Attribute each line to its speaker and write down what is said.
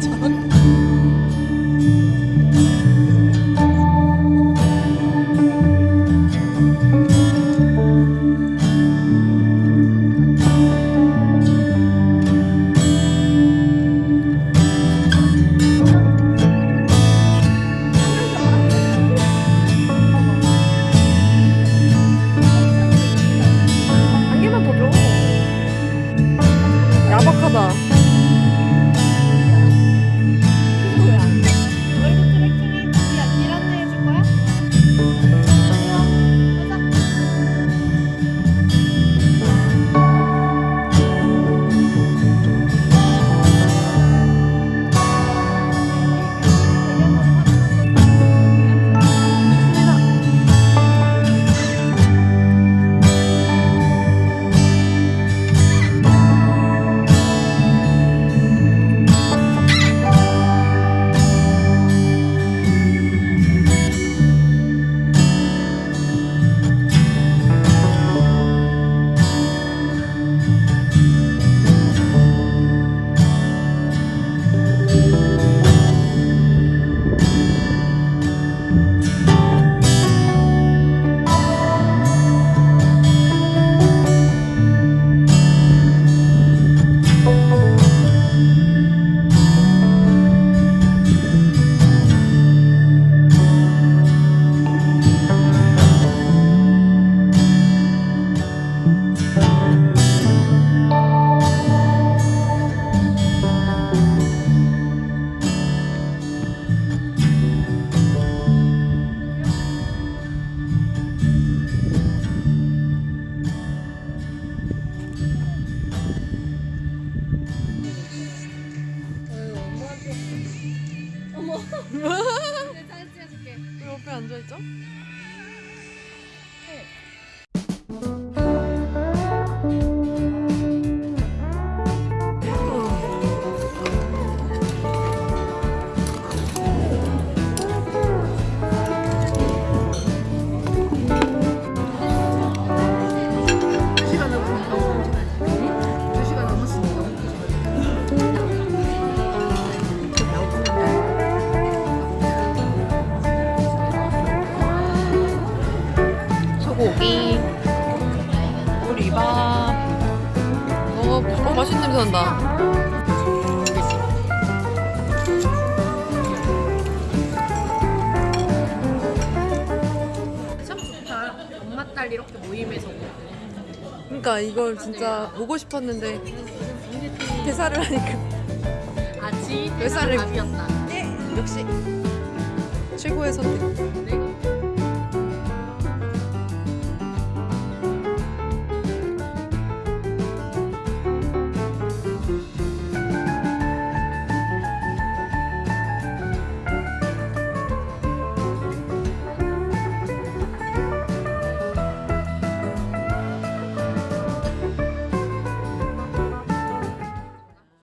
Speaker 1: 저런 앉아있죠? 맛있는 냄새 난다.
Speaker 2: 엄마 딸 이렇게 모임에서
Speaker 1: 그러니까 이걸 진짜 보고 싶었는데 대사를 하니까 몇 살을-
Speaker 2: 밥이었다.
Speaker 1: 예 역시 최고의 선택
Speaker 2: 네.